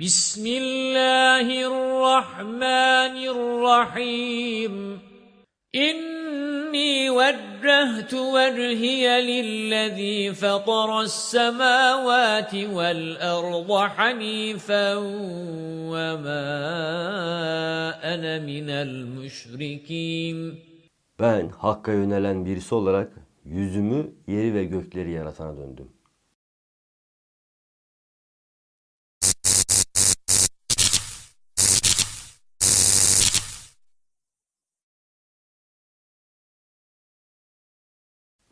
بسم الله الرحمن الرحيم إني وجهت وجهي للذي فطر السماوات والأرض حنيفا وما أنا من المشركين Ben Hakk'a yönelen birisi olarak yüzümü yeri ve gökleri yaratana döndüm.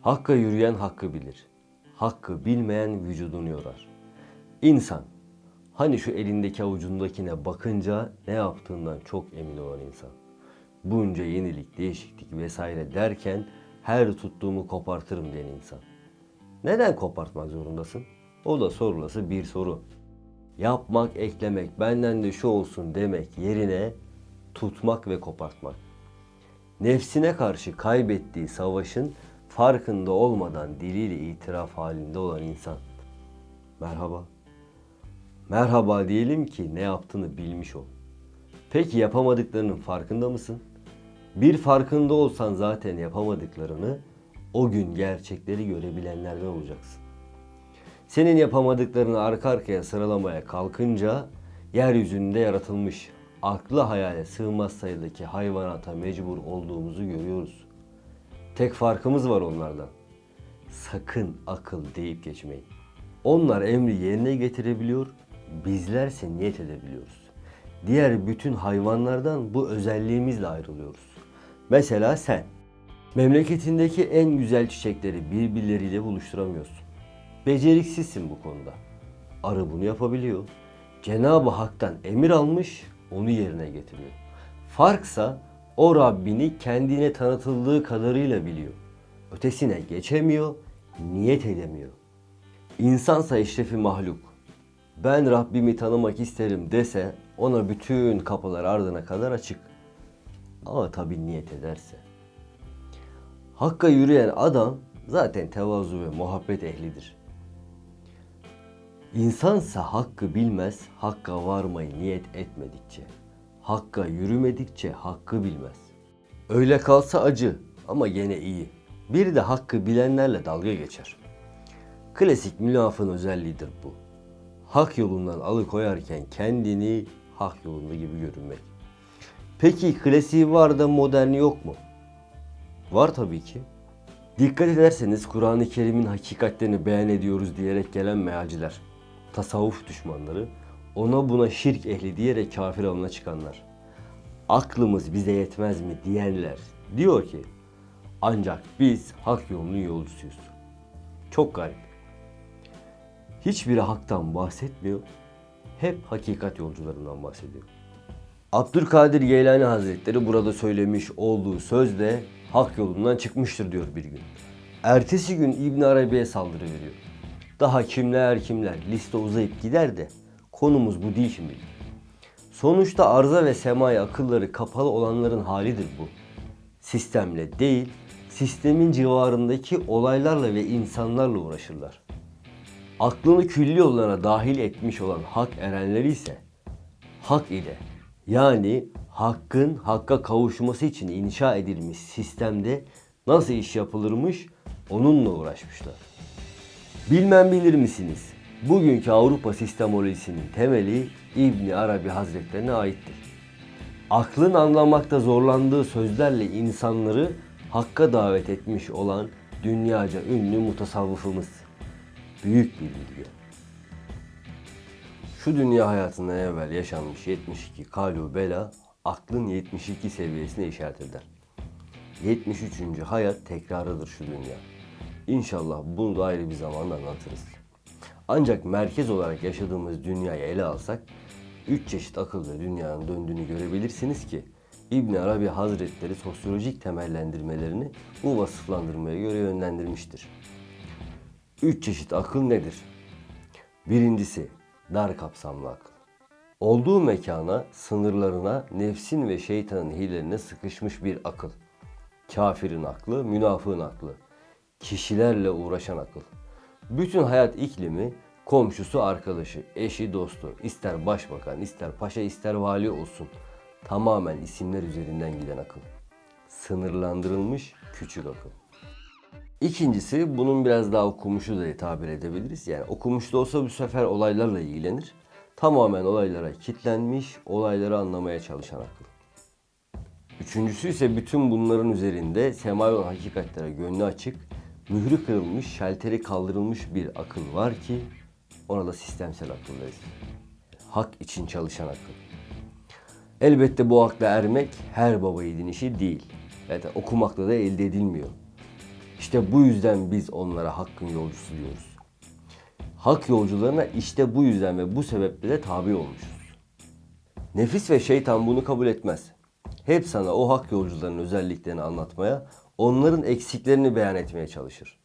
Hakka yürüyen hakkı bilir. Hakkı bilmeyen vücudunu yorar. İnsan, hani şu elindeki avucundakine bakınca ne yaptığından çok emin olan insan. Bunca yenilik, değişiklik vesaire derken her tuttuğumu kopartırım diyen insan. Neden kopartmak zorundasın? O da sorulası bir soru. Yapmak, eklemek, benden de şu olsun demek yerine tutmak ve kopartmak. Nefsine karşı kaybettiği savaşın farkında olmadan diliyle itiraf halinde olan insan. Merhaba. Merhaba diyelim ki ne yaptığını bilmiş ol. Peki yapamadıklarının farkında mısın? Bir farkında olsan zaten yapamadıklarını o gün gerçekleri görebilenlerden olacaksın. Senin yapamadıklarını arka arkaya sıralamaya kalkınca yeryüzünde yaratılmış aklı hayale sığmaz sayıdaki hayvanata mecbur olduğumuzu görüyoruz. Tek farkımız var onlardan. Sakın akıl deyip geçmeyin. Onlar emri yerine getirebiliyor, bizlerse niyet edebiliyoruz. Diğer bütün hayvanlardan bu özelliğimizle ayrılıyoruz. Mesela sen, memleketindeki en güzel çiçekleri birbirleriyle buluşturamıyorsun. Beceriksizsin bu konuda. Arı bunu yapabiliyor. Cenab-ı Hak'tan emir almış, onu yerine getiriyor. Farksa o Rabbini kendine tanıtıldığı kadarıyla biliyor. Ötesine geçemiyor, niyet edemiyor. İnsansa eşrefi mahluk. Ben Rabbimi tanımak isterim dese ona bütün kapılar ardına kadar açık. Ama tabi niyet ederse. Hakka yürüyen adam zaten tevazu ve muhabbet ehlidir. İnsansa hakkı bilmez, hakka varmayı niyet etmedikçe. Hakka yürümedikçe hakkı bilmez. Öyle kalsa acı ama gene iyi. Bir de hakkı bilenlerle dalga geçer. Klasik münafığın özelliğidir bu. Hak yolundan alıkoyarken kendini hak yolunda gibi görünmek. Peki klasiği var da moderni yok mu? Var tabii ki. Dikkat ederseniz Kur'an-ı Kerim'in hakikatlerini beyan ediyoruz diyerek gelen mealciler, tasavvuf düşmanları, ona buna şirk ehli diyerek kafir alına çıkanlar, aklımız bize yetmez mi diyenler diyor ki ancak biz hak yolunun yolcusuyuz. Çok garip. Hiçbiri haktan bahsetmiyor, hep hakikat yolcularından bahsediyor. Abdülkadir Geylani Hazretleri burada söylemiş olduğu sözde hak yolundan çıkmıştır diyor bir gün. Ertesi gün İbn Arabi'ye saldırı veriyor. Daha kimler kimler liste uzayıp gider de konumuz bu değil şimdi. Sonuçta arza ve semaya akılları kapalı olanların halidir bu. Sistemle değil, sistemin civarındaki olaylarla ve insanlarla uğraşırlar. Aklını külli yollarına dahil etmiş olan hak erenleri ise hak ile yani hakkın hakka kavuşması için inşa edilmiş sistemde nasıl iş yapılırmış onunla uğraşmışlar. Bilmem bilir misiniz? Bugünkü Avrupa sistemolojisinin temeli İbni Arabi Hazretlerine aittir. Aklın anlamakta zorlandığı sözlerle insanları hakka davet etmiş olan dünyaca ünlü mutasavvıfımız. Büyük bir bilgi. Şu dünya hayatından evvel yaşanmış 72 kalu bela aklın 72 seviyesine işaret eder. 73. hayat tekrarıdır şu dünya. İnşallah bunu da ayrı bir zamanda anlatırız. Ancak merkez olarak yaşadığımız dünyayı ele alsak, üç çeşit akıllı dünyanın döndüğünü görebilirsiniz ki İbn Arabi Hazretleri sosyolojik temellendirmelerini bu vasıflandırmaya göre yönlendirmiştir. Üç çeşit akıl nedir? Birincisi dar kapsamlı akıl. Olduğu mekana, sınırlarına, nefsin ve şeytanın hilelerine sıkışmış bir akıl. Kafirin aklı, münafığın aklı. Kişilerle uğraşan akıl. Bütün hayat iklimi komşusu, arkadaşı, eşi, dostu, ister başbakan, ister paşa, ister vali olsun. Tamamen isimler üzerinden giden akıl. Sınırlandırılmış küçük akıl. İkincisi bunun biraz daha okumuşu da tabir edebiliriz. Yani okumuş da olsa bu sefer olaylarla ilgilenir. Tamamen olaylara kitlenmiş, olayları anlamaya çalışan akıl. Üçüncüsü ise bütün bunların üzerinde semavi olan hakikatlere gönlü açık, mührü kırılmış, şalteri kaldırılmış bir akıl var ki ona da sistemsel akıl deriz. Hak için çalışan akıl. Elbette bu akla ermek her baba yiğidin işi değil. Yani okumakla da elde edilmiyor. İşte bu yüzden biz onlara hakkın yolcusu diyoruz. Hak yolcularına işte bu yüzden ve bu sebeple de tabi olmuşuz. Nefis ve şeytan bunu kabul etmez. Hep sana o hak yolcularının özelliklerini anlatmaya, onların eksiklerini beyan etmeye çalışır.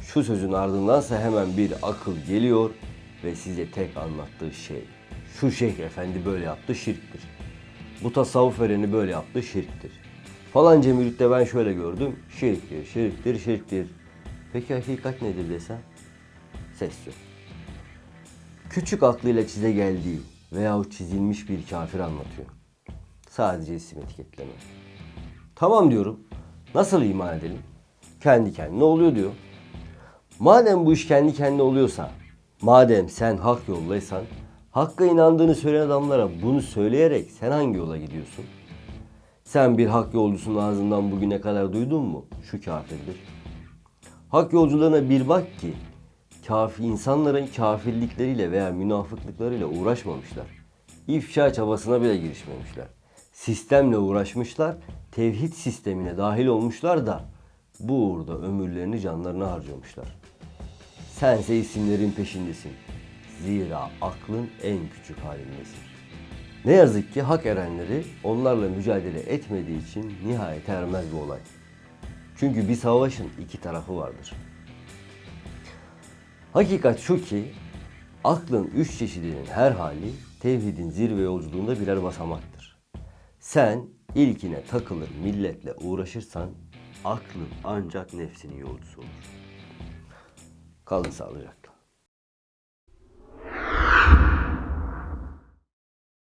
Şu sözün ardındansa hemen bir akıl geliyor ve size tek anlattığı şey. Şu şeyh efendi böyle yaptı şirktir. Bu tasavvuf ereni böyle yaptı şirktir. Falanca müritte ben şöyle gördüm. Şirktir, şirktir, şirktir. Peki hakikat nedir desem? Ses yok. Küçük aklıyla çize geldiği veyahut çizilmiş bir kafir anlatıyor. Sadece isim etiketleme. Tamam diyorum. Nasıl iman edelim? Kendi kendine oluyor diyor. Madem bu iş kendi kendine oluyorsa, madem sen hak yoldaysan, hakka inandığını söyleyen adamlara bunu söyleyerek sen hangi yola gidiyorsun? Sen bir hak yolcusunun ağzından bugüne kadar duydun mu? Şu kafirdir. Hak yolcularına bir bak ki kafi insanların kafirlikleriyle veya münafıklıklarıyla uğraşmamışlar. İfşa çabasına bile girişmemişler. Sistemle uğraşmışlar, tevhid sistemine dahil olmuşlar da bu uğurda ömürlerini canlarına harcamışlar. Sense isimlerin peşindesin. Zira aklın en küçük halindesin. Ne yazık ki hak erenleri onlarla mücadele etmediği için nihayet ermez bu olay. Çünkü bir savaşın iki tarafı vardır. Hakikat şu ki aklın üç çeşidinin her hali tevhidin zirve yolculuğunda birer basamaktır. Sen ilkine takılır milletle uğraşırsan aklın ancak nefsinin yolcusu olur. Kalın sağlıcakla.